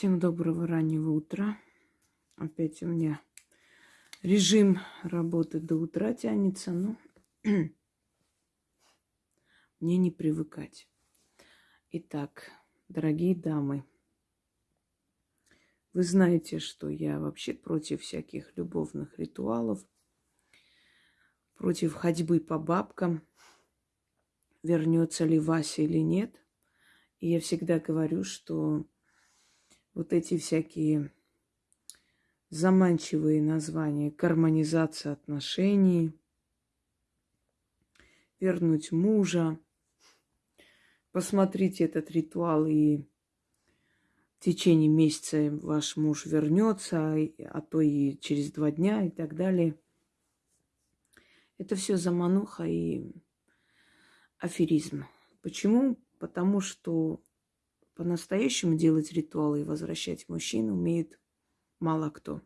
Всем доброго раннего утра. Опять у меня режим работы до утра тянется, но мне не привыкать. Итак, дорогие дамы, вы знаете, что я вообще против всяких любовных ритуалов, против ходьбы по бабкам, вернется ли Вася или нет. И я всегда говорю, что вот эти всякие заманчивые названия, гармонизация отношений, вернуть мужа. Посмотрите этот ритуал, и в течение месяца ваш муж вернется, а то и через два дня и так далее. Это все замануха и аферизм. Почему? Потому что по-настоящему делать ритуалы и возвращать мужчин умеет мало кто.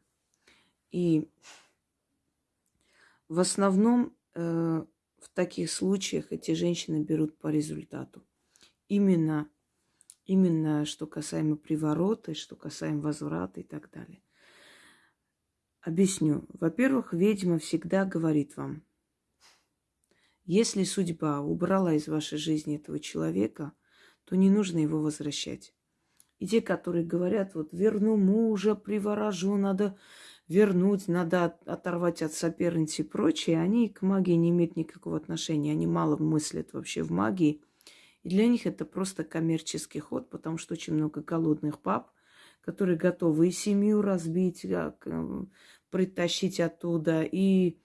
И в основном э, в таких случаях эти женщины берут по результату. Именно, именно что касаемо приворота, что касаемо возврата и так далее. Объясню. Во-первых, ведьма всегда говорит вам, если судьба убрала из вашей жизни этого человека – то не нужно его возвращать. И те, которые говорят, вот верну мужа, приворожу, надо вернуть, надо оторвать от соперницы и прочее, они к магии не имеют никакого отношения. Они мало мыслят вообще в магии. И для них это просто коммерческий ход, потому что очень много голодных пап, которые готовы и семью разбить, как, притащить оттуда, и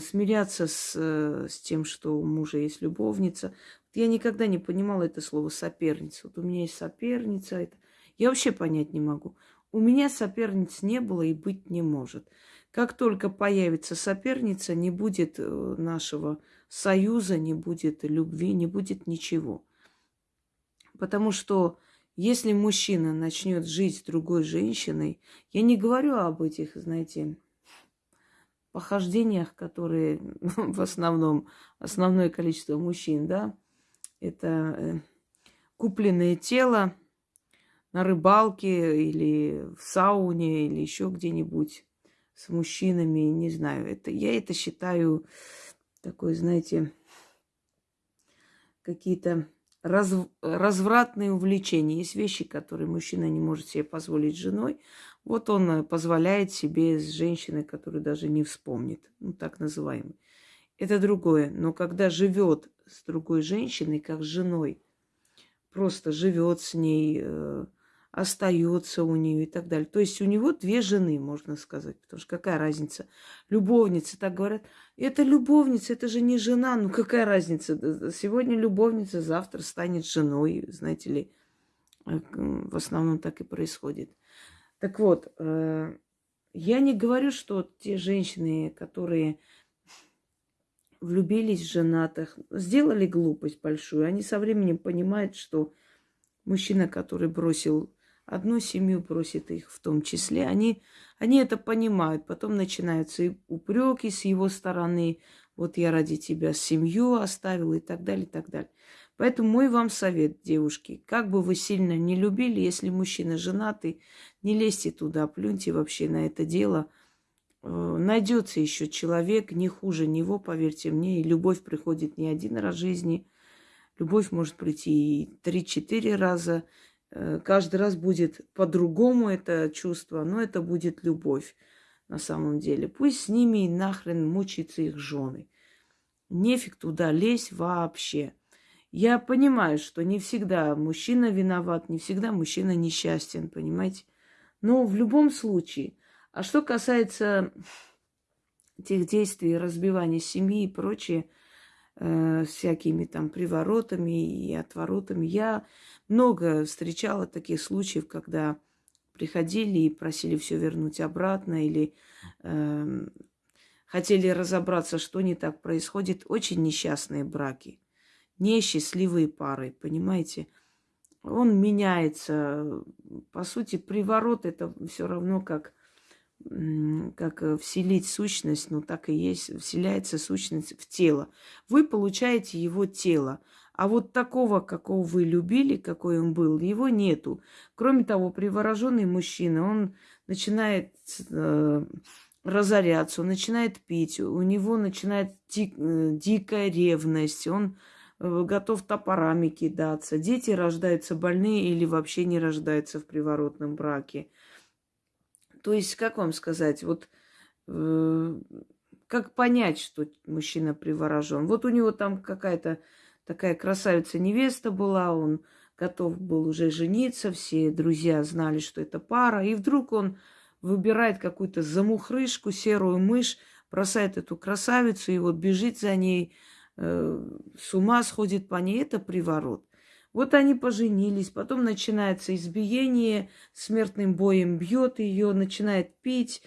смиряться с, э, с тем, что у мужа есть любовница. Я никогда не понимала это слово соперница. Вот у меня есть соперница. Это... Я вообще понять не могу. У меня соперниц не было и быть не может. Как только появится соперница, не будет э, нашего союза, не будет любви, не будет ничего. Потому что если мужчина начнет жить с другой женщиной, я не говорю об этих, знаете, похождениях, которые в основном, основное количество мужчин, да, это э, купленное тело на рыбалке или в сауне или еще где-нибудь с мужчинами, не знаю. Это, я это считаю такой, знаете, какие-то раз, развратные увлечения. Есть вещи, которые мужчина не может себе позволить женой. Вот он э, позволяет себе с женщиной, которую даже не вспомнит, ну так называемый это другое. Но когда живет с другой женщиной, как с женой, просто живет с ней, э, остается у нее и так далее. То есть у него две жены, можно сказать. Потому что какая разница? Любовница, так говорят. Это любовница, это же не жена. Ну какая разница? Сегодня любовница, завтра станет женой, знаете ли. Э, в основном так и происходит. Так вот, э, я не говорю, что те женщины, которые влюбились в женатых, сделали глупость большую. Они со временем понимают, что мужчина, который бросил одну семью, бросит их в том числе. Они, они это понимают. Потом начинаются и упреки с его стороны. Вот я ради тебя семью оставил и так далее, и так далее. Поэтому мой вам совет, девушки, как бы вы сильно не любили, если мужчина женатый, не лезьте туда, плюньте вообще на это дело – Э, найдется еще человек не хуже него, поверьте мне, и любовь приходит не один раз в жизни. Любовь может прийти и три-четыре раза. Э, каждый раз будет по-другому это чувство, но это будет любовь на самом деле. Пусть с ними нахрен мучаются их жены. Нефиг туда лезть вообще. Я понимаю, что не всегда мужчина виноват, не всегда мужчина несчастен, понимаете? Но в любом случае – а что касается тех действий, разбивания семьи и прочее, э, всякими там приворотами и отворотами, я много встречала таких случаев, когда приходили и просили все вернуть обратно или э, хотели разобраться, что не так происходит. Очень несчастные браки, несчастливые пары, понимаете? Он меняется. По сути, приворот это все равно как как э, вселить сущность, ну так и есть, вселяется сущность в тело. Вы получаете его тело, А вот такого, какого вы любили, какой он был, его нету. Кроме того, привороженный мужчина, он начинает э, разоряться, он начинает пить, у него начинает дик, э, дикая ревность, он готов топорами кидаться. Дети рождаются больные или вообще не рождаются в приворотном браке. То есть, как вам сказать, вот э, как понять, что мужчина приворожен? Вот у него там какая-то такая красавица-невеста была, он готов был уже жениться, все друзья знали, что это пара, и вдруг он выбирает какую-то замухрышку, серую мышь, бросает эту красавицу и вот бежит за ней, э, с ума сходит по ней. Это приворот. Вот они поженились, потом начинается избиение, смертным боем бьет ее, начинает пить,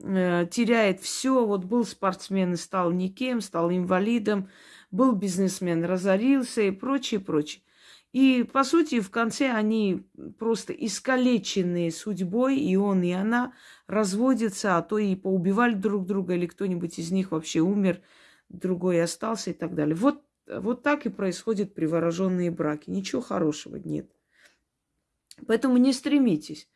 э, теряет все. Вот был спортсмен и стал никем, стал инвалидом, был бизнесмен, разорился и прочее, прочее. И, по сути, в конце они просто искалеченные судьбой, и он, и она разводятся, а то и поубивали друг друга, или кто-нибудь из них вообще умер, другой остался и так далее. Вот, вот так и происходят привороженные браки. Ничего хорошего нет. Поэтому не стремитесь.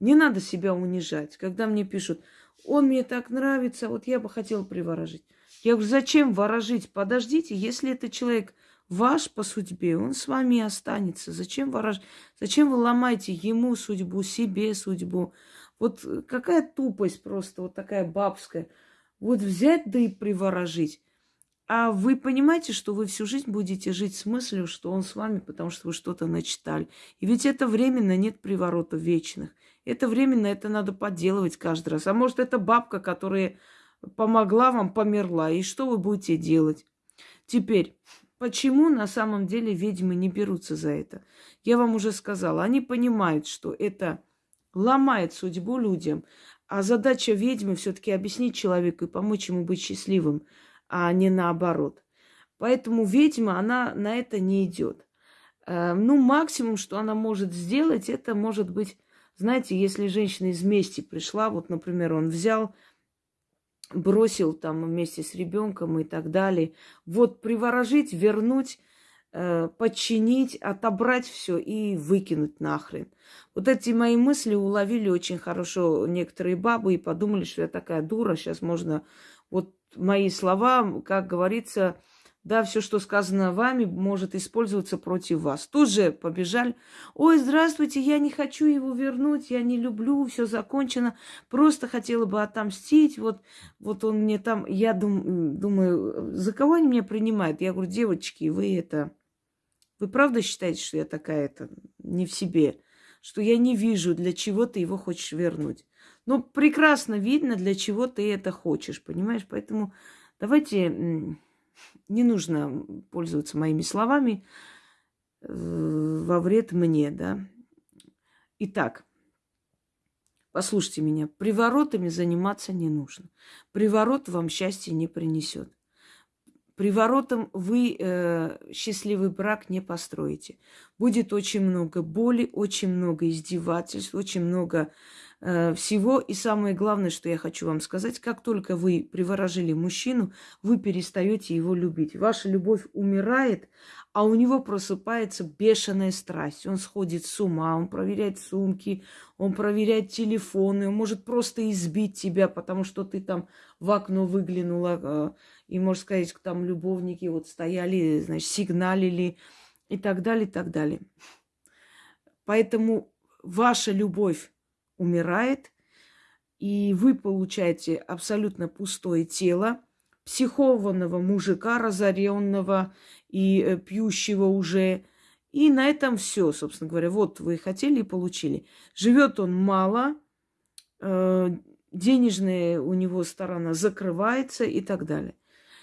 Не надо себя унижать. Когда мне пишут, он мне так нравится, вот я бы хотела приворожить. Я говорю, зачем ворожить? Подождите, если это человек ваш по судьбе, он с вами останется. Зачем ворож... Зачем вы ломаете ему судьбу, себе судьбу? Вот какая тупость просто, вот такая бабская. Вот взять да и приворожить. А вы понимаете, что вы всю жизнь будете жить с мыслью, что он с вами, потому что вы что-то начитали. И ведь это временно, нет приворотов вечных. Это временно, это надо подделывать каждый раз. А может, это бабка, которая помогла вам, померла. И что вы будете делать? Теперь, почему на самом деле ведьмы не берутся за это? Я вам уже сказала, они понимают, что это ломает судьбу людям, а задача ведьмы все-таки объяснить человеку и помочь ему быть счастливым, а не наоборот. Поэтому ведьма, она на это не идет. Э, ну, максимум, что она может сделать, это может быть, знаете, если женщина из мести пришла, вот, например, он взял бросил там вместе с ребенком и так далее. Вот приворожить, вернуть, э, подчинить, отобрать все и выкинуть нахрен. Вот эти мои мысли уловили очень хорошо некоторые бабы и подумали, что я такая дура, сейчас можно вот мои слова, как говорится, да, все, что сказано вами, может использоваться против вас. Тут же побежали. Ой, здравствуйте, я не хочу его вернуть, я не люблю, все закончено. Просто хотела бы отомстить. Вот, вот он мне там, я дум, думаю, за кого они меня принимают? Я говорю, девочки, вы это, вы правда считаете, что я такая-то не в себе? Что я не вижу, для чего ты его хочешь вернуть? Ну, прекрасно видно, для чего ты это хочешь, понимаешь? Поэтому давайте не нужно пользоваться моими словами э, во вред мне, да. Итак, послушайте меня, приворотами заниматься не нужно. Приворот вам счастья не принесет. Приворотом вы э, счастливый брак не построите. Будет очень много боли, очень много издевательств, очень много всего. И самое главное, что я хочу вам сказать, как только вы приворожили мужчину, вы перестаете его любить. Ваша любовь умирает, а у него просыпается бешеная страсть. Он сходит с ума, он проверяет сумки, он проверяет телефоны, он может просто избить тебя, потому что ты там в окно выглянула, э, и, можно сказать, там любовники вот стояли, значит, сигналили и так далее, и так далее. Поэтому ваша любовь умирает, и вы получаете абсолютно пустое тело, психованного мужика, разоренного и э, пьющего уже. И на этом все, собственно говоря. Вот вы хотели и получили. Живет он мало, э, денежная у него сторона закрывается и так далее.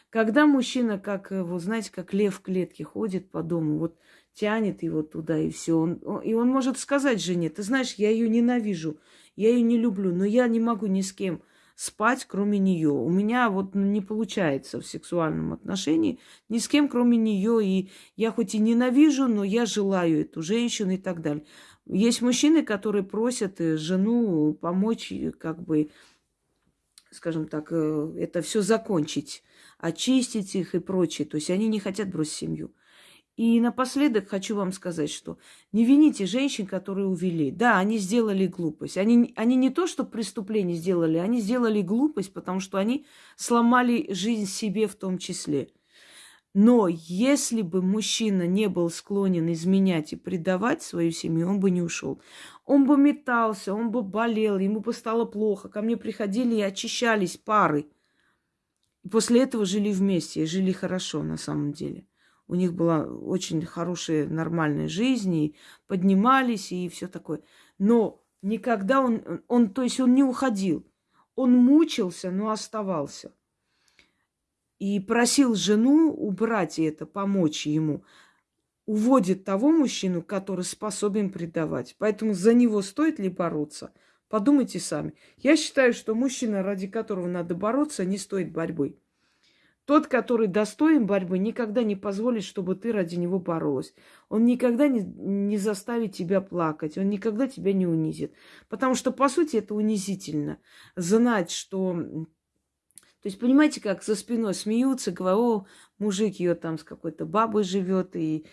Когда мужчина, как, вы знаете, как лев в клетке ходит по дому, вот тянет его туда и все. Он, и он может сказать жене, ты знаешь, я ее ненавижу, я ее не люблю, но я не могу ни с кем спать, кроме нее. У меня вот не получается в сексуальном отношении ни с кем, кроме нее. И я хоть и ненавижу, но я желаю эту женщину и так далее. Есть мужчины, которые просят э, жену помочь, как бы, скажем так, э, это все закончить, очистить их и прочее. То есть они не хотят бросить семью. И напоследок хочу вам сказать, что не вините женщин, которые увели. Да, они сделали глупость. Они, они не то, что преступление сделали, они сделали глупость, потому что они сломали жизнь себе в том числе. Но если бы мужчина не был склонен изменять и предавать свою семью, он бы не ушел. Он бы метался, он бы болел, ему бы стало плохо. Ко мне приходили и очищались пары. После этого жили вместе, жили хорошо на самом деле. У них была очень хорошая, нормальная жизнь, и поднимались, и все такое. Но никогда он, он, то есть он не уходил. Он мучился, но оставался. И просил жену убрать это, помочь ему. Уводит того мужчину, который способен предавать. Поэтому за него стоит ли бороться? Подумайте сами. Я считаю, что мужчина, ради которого надо бороться, не стоит борьбы. Тот, который достоин борьбы, никогда не позволит, чтобы ты ради него боролась. Он никогда не, не заставит тебя плакать, он никогда тебя не унизит. Потому что, по сути, это унизительно. Знать, что... То есть, понимаете, как за спиной смеются, говорят, о, мужик ее там с какой-то бабой живет и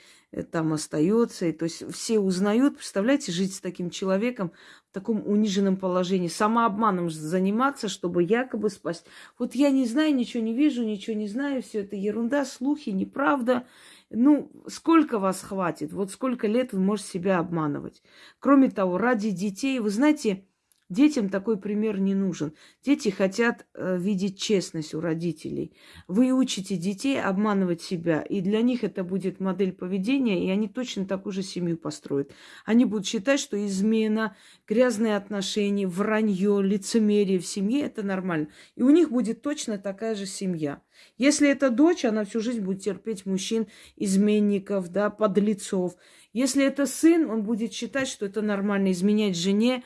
там остается. И, то есть все узнают, представляете, жить с таким человеком в таком униженном положении, самообманом заниматься, чтобы якобы спасть. Вот я не знаю, ничего не вижу, ничего не знаю, все это ерунда, слухи, неправда. Ну, сколько вас хватит? Вот сколько лет вы можете себя обманывать? Кроме того, ради детей, вы знаете, Детям такой пример не нужен. Дети хотят э, видеть честность у родителей. Вы учите детей обманывать себя, и для них это будет модель поведения, и они точно такую же семью построят. Они будут считать, что измена, грязные отношения, вранье, лицемерие в семье – это нормально. И у них будет точно такая же семья. Если это дочь, она всю жизнь будет терпеть мужчин, изменников, да, подлецов. Если это сын, он будет считать, что это нормально изменять жене,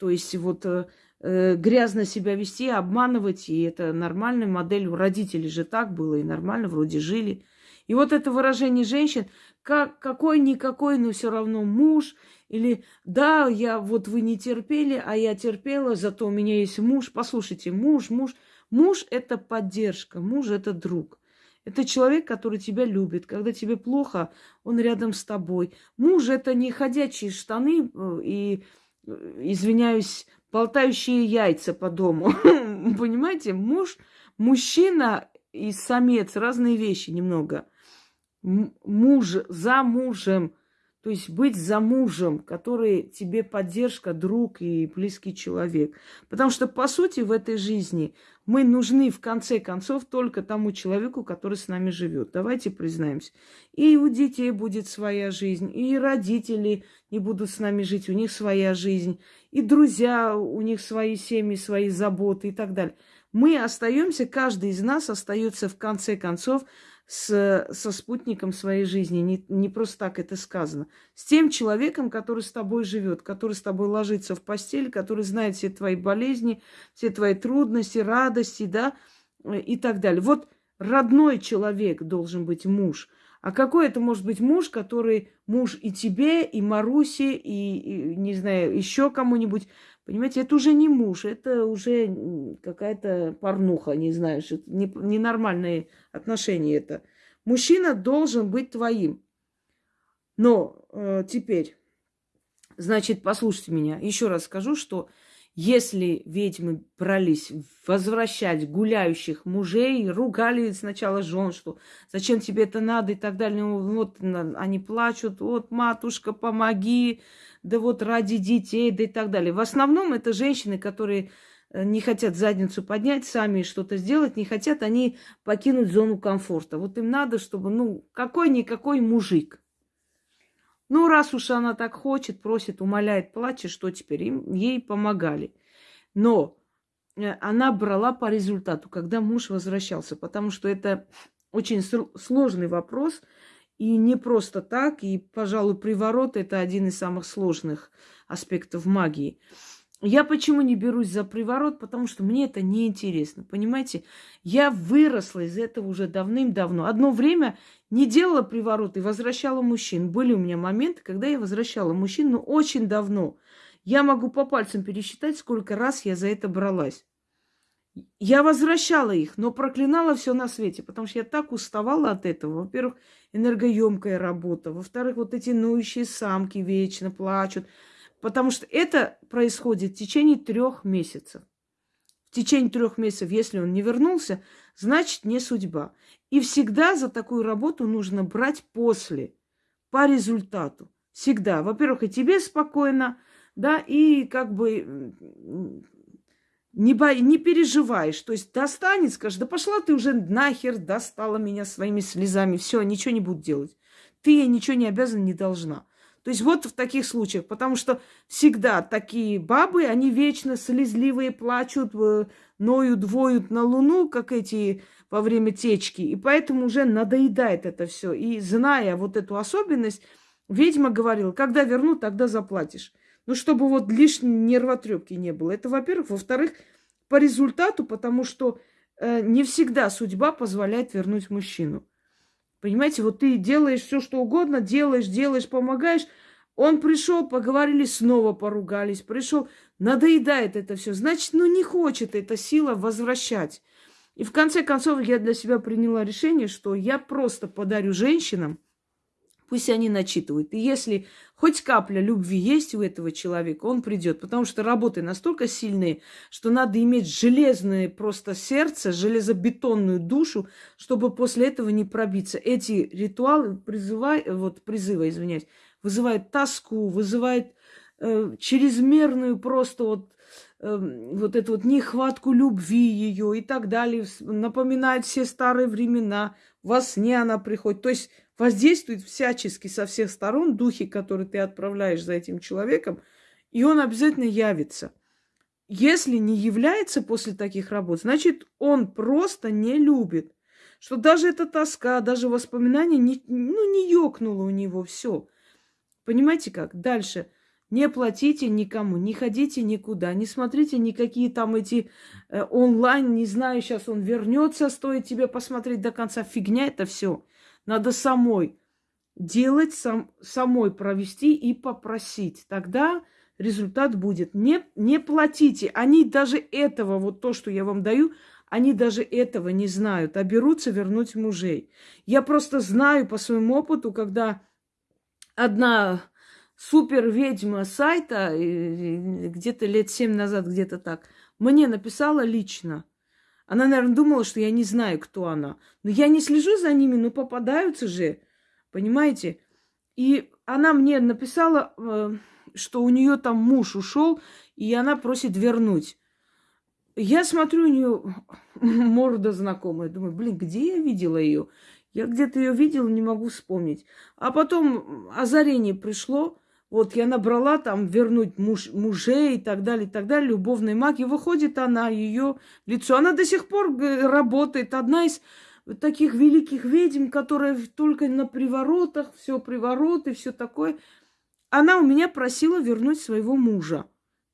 то есть вот э, э, грязно себя вести, обманывать, и это нормальная модель. У родителей же так было, и нормально вроде жили. И вот это выражение женщин, как, какой-никакой, но все равно муж, или да, я вот вы не терпели, а я терпела, зато у меня есть муж. Послушайте, муж, муж, муж это поддержка, муж это друг. Это человек, который тебя любит. Когда тебе плохо, он рядом с тобой. Муж это не ходячие штаны э, и извиняюсь, болтающие яйца по дому. Понимаете, муж, мужчина и самец разные вещи немного. Муж за мужем, то есть быть за мужем, который тебе поддержка, друг и близкий человек. Потому что, по сути, в этой жизни мы нужны, в конце концов, только тому человеку, который с нами живет. Давайте признаемся. И у детей будет своя жизнь, и родители не будут с нами жить, у них своя жизнь, и друзья, у них свои семьи, свои заботы и так далее. Мы остаемся, каждый из нас остается в конце концов с, со спутником своей жизни. Не, не просто так это сказано. С тем человеком, который с тобой живет, который с тобой ложится в постель, который знает все твои болезни, все твои трудности, радости, да, и так далее. Вот родной человек должен быть муж. А какой это может быть муж, который муж и тебе, и Марусе, и, и не знаю, еще кому-нибудь. Понимаете, это уже не муж, это уже какая-то порнуха, не знаешь, это не, ненормальные отношения это. Мужчина должен быть твоим. Но э, теперь, значит, послушайте меня, еще раз скажу, что если ведьмы брались возвращать гуляющих мужей, ругали сначала жен, что зачем тебе это надо и так далее. Ну, вот они плачут, вот, матушка, помоги, да вот ради детей, да и так далее. В основном это женщины, которые э, не хотят задницу поднять, сами что-то сделать, не хотят они покинуть зону комфорта. Вот им надо, чтобы, ну, какой-никакой мужик. Ну, раз уж она так хочет, просит, умоляет, плачет, что теперь? Им, ей помогали. Но э, она брала по результату, когда муж возвращался, потому что это очень сложный вопрос – и не просто так, и, пожалуй, приворот – это один из самых сложных аспектов магии. Я почему не берусь за приворот? Потому что мне это неинтересно. Понимаете, я выросла из этого уже давным-давно. Одно время не делала приворот и возвращала мужчин. Были у меня моменты, когда я возвращала мужчин, но очень давно. Я могу по пальцам пересчитать, сколько раз я за это бралась. Я возвращала их, но проклинала все на свете, потому что я так уставала от этого. Во-первых, энергоемкая работа. Во-вторых, вот эти ноющие самки вечно плачут. Потому что это происходит в течение трех месяцев. В течение трех месяцев, если он не вернулся, значит не судьба. И всегда за такую работу нужно брать после, по результату. Всегда. Во-первых, и тебе спокойно, да, и как бы не, бо... не переживаешь. То есть достанет, скажешь, да пошла ты уже нахер, достала меня своими слезами. Все, ничего не буду делать. Ты ничего не обязана, не должна. То есть вот в таких случаях, потому что всегда такие бабы, они вечно слезливые, плачут, э, ноют, двоют на луну, как эти во время течки, и поэтому уже надоедает это все. И зная вот эту особенность, ведьма говорила, когда верну, тогда заплатишь. Ну, чтобы вот лишней нервотрепки не было. Это, во-первых. Во-вторых, по результату, потому что э, не всегда судьба позволяет вернуть мужчину. Понимаете, вот ты делаешь все, что угодно, делаешь, делаешь, помогаешь. Он пришел, поговорили, снова поругались. Пришел, надоедает это все. Значит, ну не хочет эта сила возвращать. И в конце концов я для себя приняла решение, что я просто подарю женщинам, пусть они начитывают. И если хоть капля любви есть у этого человека, он придет. Потому что работы настолько сильные, что надо иметь железное просто сердце, железобетонную душу, чтобы после этого не пробиться. Эти ритуалы призывай, вот призывы, извиняюсь, вызывают тоску, вызывают э, чрезмерную просто вот э, вот эту вот нехватку любви ее и так далее, напоминает все старые времена, во сне она приходит. То есть воздействует всячески со всех сторон духи, которые ты отправляешь за этим человеком, и он обязательно явится. Если не является после таких работ, значит, он просто не любит. Что даже эта тоска, даже воспоминания не, ну, не ёкнуло у него все. Понимаете как? Дальше. Не платите никому, не ходите никуда, не смотрите никакие там эти э, онлайн, не знаю, сейчас он вернется, стоит тебе посмотреть до конца. Фигня это все. Надо самой делать, сам, самой провести и попросить. Тогда результат будет. Не, не платите. Они даже этого, вот то, что я вам даю, они даже этого не знают, а берутся вернуть мужей. Я просто знаю по своему опыту, когда одна супер ведьма сайта, где-то лет семь назад, где-то так, мне написала лично. Она, наверное, думала, что я не знаю, кто она. Но я не слежу за ними, но попадаются же, понимаете? И она мне написала, э, что у нее там муж ушел, и она просит вернуть. Я смотрю, у нее морда знакомая. Думаю, блин, где я видела ее? Я где-то ее видела, не могу вспомнить. А потом озарение пришло. Вот я набрала там вернуть муж, мужей и так далее, и так далее, любовной магии. Выходит она, ее лицо. Она до сих пор работает. Одна из таких великих ведьм, которая только на приворотах, все привороты, все такое. Она у меня просила вернуть своего мужа.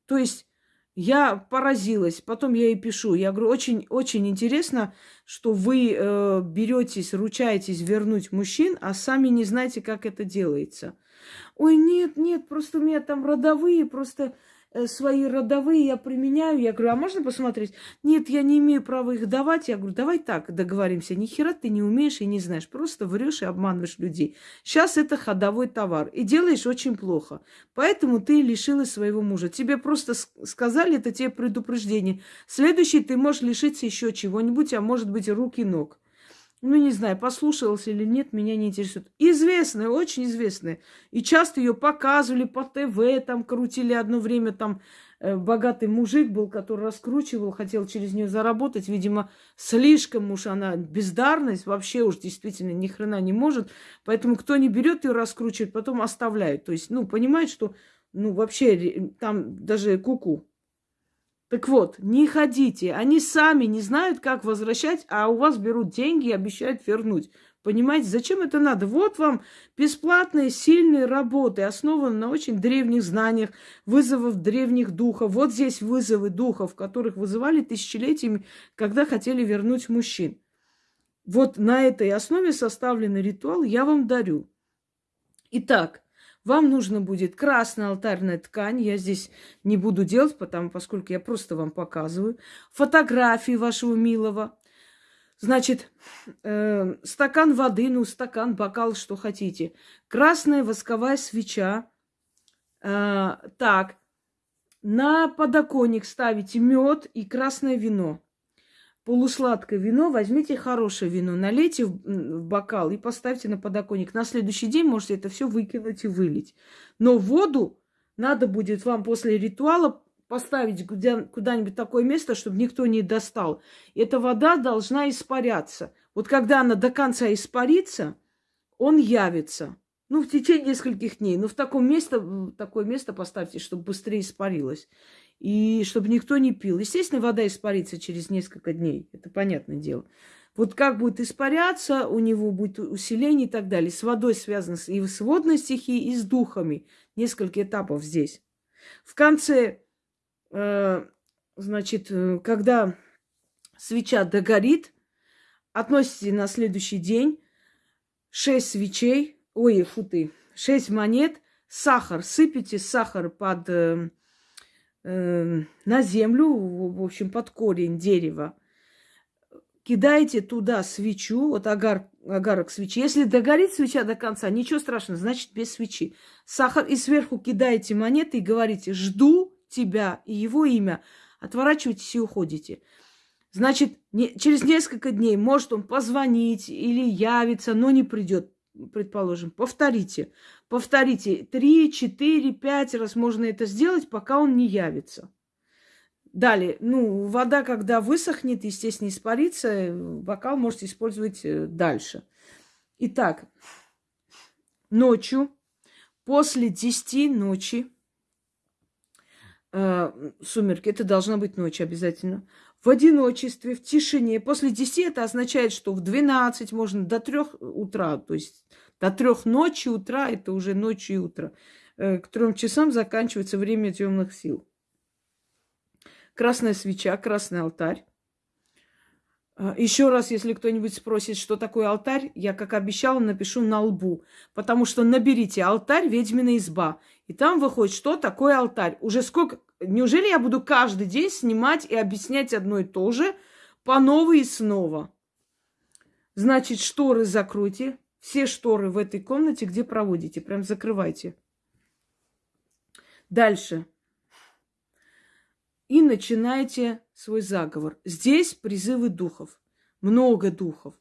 То есть я поразилась. Потом я ей пишу. Я говорю, очень, очень интересно, что вы э, беретесь, ручаетесь вернуть мужчин, а сами не знаете, как это делается. Ой, нет, нет, просто у меня там родовые, просто э, свои родовые я применяю. Я говорю, а можно посмотреть? Нет, я не имею права их давать. Я говорю, давай так договоримся. Ни хера ты не умеешь и не знаешь. Просто врешь и обманываешь людей. Сейчас это ходовой товар. И делаешь очень плохо. Поэтому ты лишилась своего мужа. Тебе просто сказали, это тебе предупреждение. Следующий ты можешь лишиться еще чего-нибудь, а может быть рук и ног ну, не знаю, послушалась или нет, меня не интересует. Известная, очень известная. И часто ее показывали по ТВ, там крутили одно время, там э, богатый мужик был, который раскручивал, хотел через нее заработать. Видимо, слишком уж она бездарность, вообще уж действительно ни хрена не может. Поэтому кто не берет ее раскручивает, потом оставляют. То есть, ну, понимает, что, ну, вообще там даже куку. -ку. Так вот, не ходите. Они сами не знают, как возвращать, а у вас берут деньги и обещают вернуть. Понимаете, зачем это надо? Вот вам бесплатные, сильные работы, основанные на очень древних знаниях, вызовов древних духов. Вот здесь вызовы духов, которых вызывали тысячелетиями, когда хотели вернуть мужчин. Вот на этой основе составленный ритуал я вам дарю. Итак, Вам нужно будет красная алтарная ткань. Я здесь не буду делать, потому, поскольку я просто вам показываю. Фотографии вашего милого. Значит, э, стакан воды, ну, стакан, бокал, что хотите. Красная восковая свеча. Э, так, на подоконник ставите мед и красное вино полусладкое вино, возьмите хорошее вино, налейте в, бокал и поставьте на подоконник. На следующий день можете это все выкинуть и вылить. Но воду надо будет вам после ритуала поставить куда-нибудь такое место, чтобы никто не достал. Эта вода должна испаряться. Вот когда она до конца испарится, он явится. Ну, в течение нескольких дней. Но в таком месте, такое место поставьте, чтобы быстрее испарилось и чтобы никто не пил. Естественно, вода испарится через несколько дней, это понятное дело. Вот как будет испаряться, у него будет усиление и так далее. С водой связано и с водной стихией, и с духами. Несколько этапов здесь. В конце, э, значит, э, когда свеча догорит, относите на следующий день шесть свечей, ой, фу ты, шесть монет, сахар, сыпите сахар под э, э, на землю, в общем, под корень дерева. Кидаете туда свечу, вот агар, агарок свечи. Если догорит свеча до конца, ничего страшного, значит без свечи. Сахар и сверху кидаете монеты и говорите «жду тебя» и его имя. Отворачиваетесь и уходите. Значит, не, через несколько дней может он позвонить или явиться, но не придет предположим, повторите. Повторите три, четыре, пять раз можно это сделать, пока он не явится. Далее, ну, вода, когда высохнет, естественно, испарится, бокал можете использовать э, дальше. Итак, ночью, после 10 ночи, э, сумерки, это должна быть ночь обязательно, в одиночестве, в тишине. После 10 это означает, что в 12 можно до 3 утра, то есть до 3 ночи утра, это уже ночь и утро. Э, к трем часам заканчивается время темных сил. Красная свеча, красный алтарь. А, Еще раз, если кто-нибудь спросит, что такое алтарь, я, как обещала, напишу на лбу. Потому что наберите алтарь ведьмина изба. И там выходит, что такое алтарь. Уже сколько... Неужели я буду каждый день снимать и объяснять одно и то же по новой и снова? Значит, шторы закройте. Все шторы в этой комнате, где проводите. Прям закрывайте. Дальше и начинаете свой заговор. Здесь призывы духов, много духов,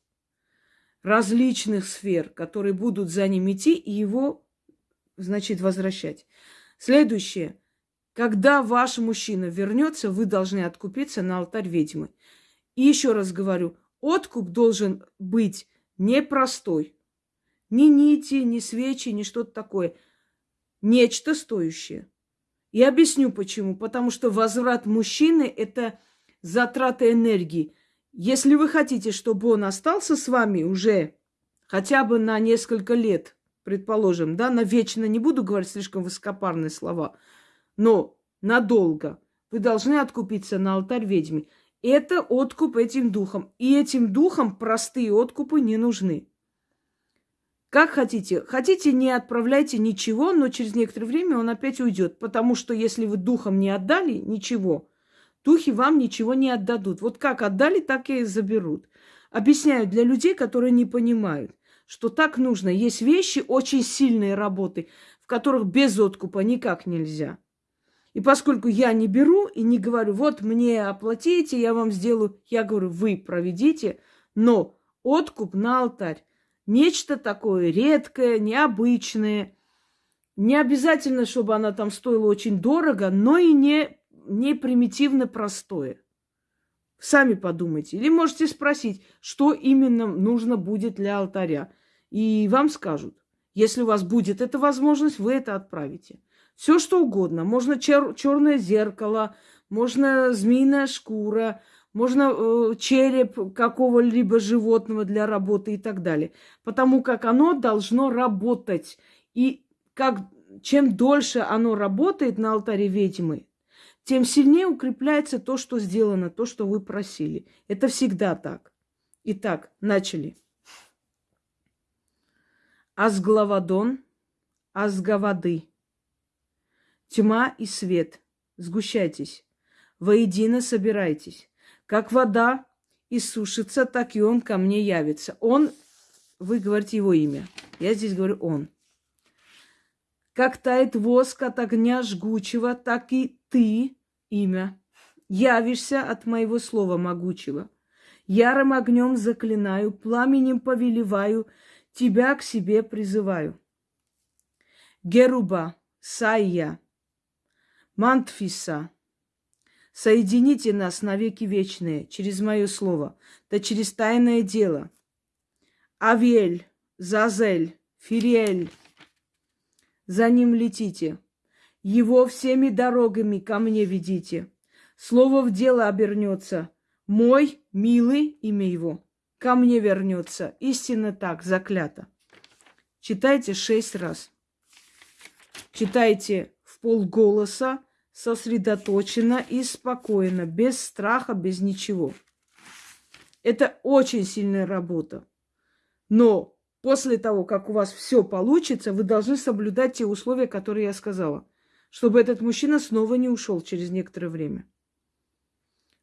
различных сфер, которые будут за ним идти и его, значит, возвращать. Следующее. Когда ваш мужчина вернется, вы должны откупиться на алтарь ведьмы. И еще раз говорю, откуп должен быть непростой. Ни нити, ни свечи, ни что-то такое. Нечто стоящее. И объясню почему. Потому что возврат мужчины – это затрата энергии. Если вы хотите, чтобы он остался с вами уже хотя бы на несколько лет, предположим, да, на вечно не буду говорить слишком высокопарные слова, но надолго, вы должны откупиться на алтарь ведьмы. Это откуп этим духом. И этим духам простые откупы не нужны. Как хотите. Хотите, не отправляйте ничего, но через некоторое время он опять уйдет. Потому что если вы духом не отдали ничего, духи вам ничего не отдадут. Вот как отдали, так и заберут. Объясняю для людей, которые не понимают, что так нужно. Есть вещи, очень сильные работы, в которых без откупа никак нельзя. И поскольку я не беру и не говорю, вот мне оплатите, я вам сделаю, я говорю, вы проведите, но откуп на алтарь. Нечто такое редкое, необычное. Не обязательно, чтобы она там стоила очень дорого, но и не, не примитивно простое. Сами подумайте. Или можете спросить, что именно нужно будет для алтаря. И вам скажут. Если у вас будет эта возможность, вы это отправите. Все что угодно. Можно чер- черное зеркало, можно змеиная шкура, можно э, череп какого-либо животного для работы и так далее. Потому как оно должно работать. И как, чем дольше оно работает на алтаре ведьмы, тем сильнее укрепляется то, что сделано, то, что вы просили. Это всегда так. Итак, начали. Асглавадон, азгавады. Тьма и свет, сгущайтесь, воедино собирайтесь. Как вода иссушится, так и он ко мне явится. Он, вы говорите его имя. Я здесь говорю он. Как тает воск от огня жгучего, так и ты, имя, явишься от моего слова могучего. Ярым огнем заклинаю, пламенем повелеваю, тебя к себе призываю. Геруба, Сайя, Мантфиса, соедините нас навеки вечные через мое слово, да через тайное дело. Авель, Зазель, Фириэль, за ним летите. Его всеми дорогами ко мне ведите. Слово в дело обернется. Мой, милый, имя его, ко мне вернется. Истинно так, заклято. Читайте шесть раз. Читайте в полголоса, сосредоточенно и спокойно, без страха, без ничего. Это очень сильная работа. Но после того, как у вас все получится, вы должны соблюдать те условия, которые я сказала, чтобы этот мужчина снова не ушел через некоторое время.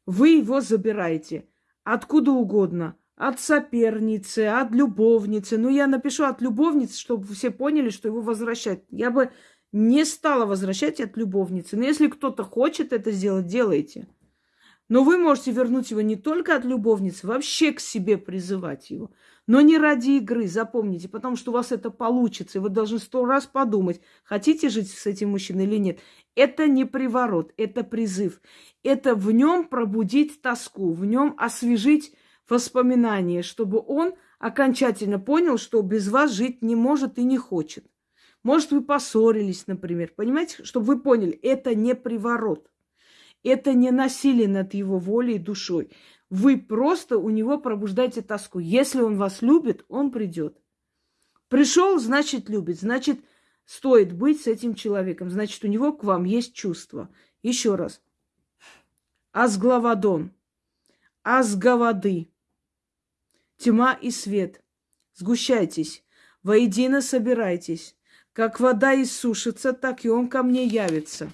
Вы его забираете откуда угодно, от соперницы, от любовницы. Ну, я напишу от любовницы, чтобы все поняли, что его возвращать. Я бы не стала возвращать от любовницы. Но если кто-то хочет это сделать, делайте. Но вы можете вернуть его не только от любовницы, вообще к себе призывать его. Но не ради игры, запомните, потому что у вас это получится, и вы должны сто раз подумать, хотите жить с этим мужчиной или нет. Это не приворот, это призыв. Это в нем пробудить тоску, в нем освежить воспоминания, чтобы он окончательно понял, что без вас жить не может и не хочет. Может, вы поссорились, например. Понимаете, чтобы вы поняли, это не приворот. Это не насилие над его волей и душой. Вы просто у него пробуждаете тоску. Если он вас любит, он придет. Пришел, значит, любит. Значит, стоит быть с этим человеком. Значит, у него к вам есть чувство. Еще раз. Азглавадон. Азгавады. Тьма и свет. Сгущайтесь. Воедино собирайтесь. Как вода иссушится, так и он ко мне явится.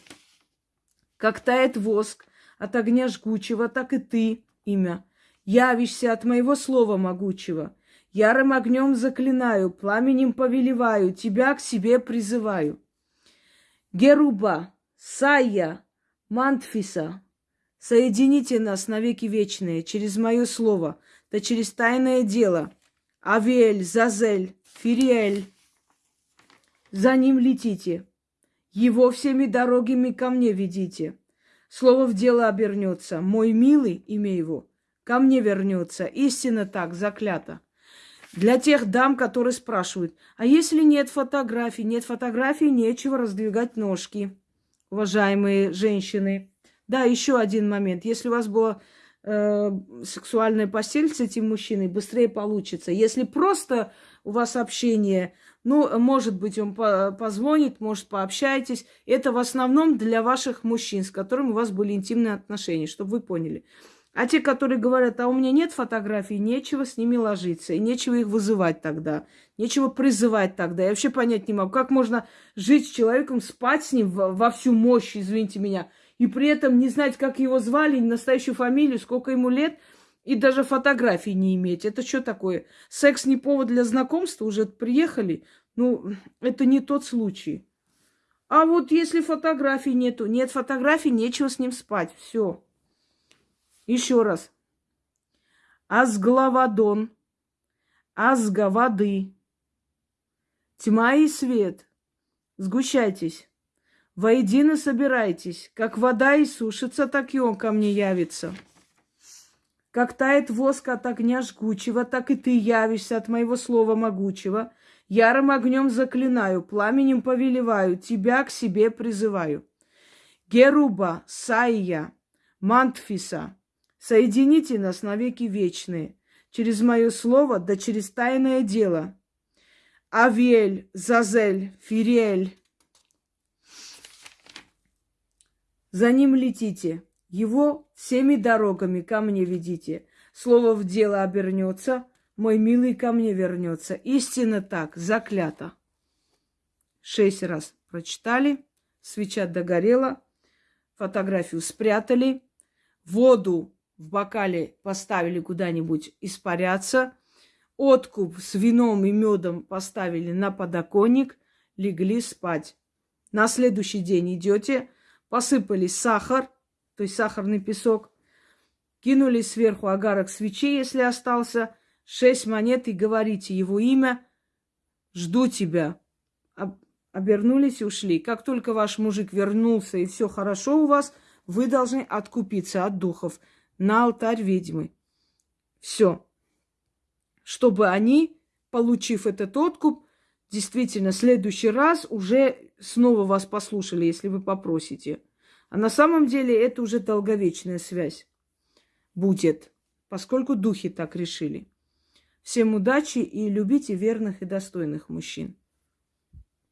Как тает воск от огня жгучего, так и ты имя. Явишься от моего слова могучего. Ярым огнем заклинаю, пламенем повелеваю, тебя к себе призываю. Геруба, Сая, Мантфиса, соедините нас навеки вечные через мое слово, да через тайное дело. Авель, Зазель, Фириэль, за ним летите, его всеми дорогами ко мне ведите. Слово в дело обернется. Мой милый, имя его, ко мне вернется. Истинно так, заклято. Для тех дам, которые спрашивают, а если нет фотографий? Нет фотографий, нечего раздвигать ножки, уважаемые женщины. Да, еще один момент. Если у вас была э, сексуальная постель с этим мужчиной, быстрее получится. Если просто у вас общение ну, может быть, он позвонит, может, пообщаетесь. Это в основном для ваших мужчин, с которыми у вас были интимные отношения, чтобы вы поняли. А те, которые говорят, а у меня нет фотографий, нечего с ними ложиться, и нечего их вызывать тогда, нечего призывать тогда. Я вообще понять не могу, как можно жить с человеком, спать с ним во, всю мощь, извините меня, и при этом не знать, как его звали, настоящую фамилию, сколько ему лет – и даже фотографий не иметь. Это что такое? Секс не повод для знакомства? Уже приехали? Ну, это не тот случай. А вот если фотографий нету, нет фотографий, нечего с ним спать. Все. Еще раз. Азглавадон. Азга воды. Тьма и свет. Сгущайтесь. Воедино собирайтесь. Как вода иссушится, так и он ко мне явится. Как тает воск от огня жгучего, так и ты явишься от моего слова могучего. Ярым огнем заклинаю, пламенем повелеваю, тебя к себе призываю. Геруба, Саия, Мантфиса, соедините нас навеки вечные, через мое слово, да через тайное дело. Авель, Зазель, Фириэль. За ним летите. Его всеми дорогами ко мне ведите. Слово в дело обернется, мой милый ко мне вернется. Истинно так, заклято. шесть раз прочитали, свеча догорела, фотографию спрятали, воду в бокале поставили куда-нибудь испаряться, откуп с вином и медом поставили на подоконник, легли спать. На следующий день идете, посыпали сахар, то есть сахарный песок, кинули сверху агарок свечей, если остался, шесть монет и говорите его имя, жду тебя. Обернулись и ушли. Как только ваш мужик вернулся и все хорошо у вас, вы должны откупиться от духов на алтарь ведьмы. Все. Чтобы они, получив этот откуп, действительно, в следующий раз уже снова вас послушали, если вы попросите. А на самом деле это уже долговечная связь будет, поскольку духи так решили. Всем удачи и любите верных и достойных мужчин.